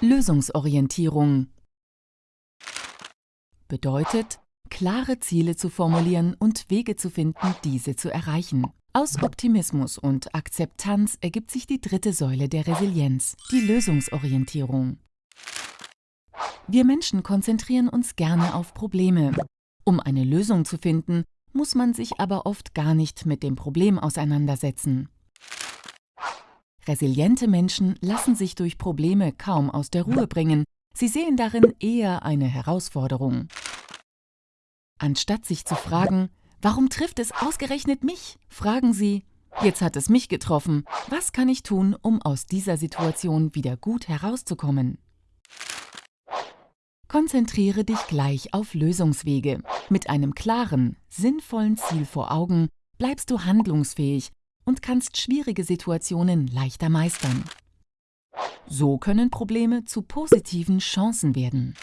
Lösungsorientierung bedeutet, klare Ziele zu formulieren und Wege zu finden, diese zu erreichen. Aus Optimismus und Akzeptanz ergibt sich die dritte Säule der Resilienz, die Lösungsorientierung. Wir Menschen konzentrieren uns gerne auf Probleme. Um eine Lösung zu finden, muss man sich aber oft gar nicht mit dem Problem auseinandersetzen. Resiliente Menschen lassen sich durch Probleme kaum aus der Ruhe bringen. Sie sehen darin eher eine Herausforderung. Anstatt sich zu fragen, warum trifft es ausgerechnet mich, fragen Sie, jetzt hat es mich getroffen, was kann ich tun, um aus dieser Situation wieder gut herauszukommen? Konzentriere dich gleich auf Lösungswege. Mit einem klaren, sinnvollen Ziel vor Augen bleibst du handlungsfähig und kannst schwierige Situationen leichter meistern. So können Probleme zu positiven Chancen werden.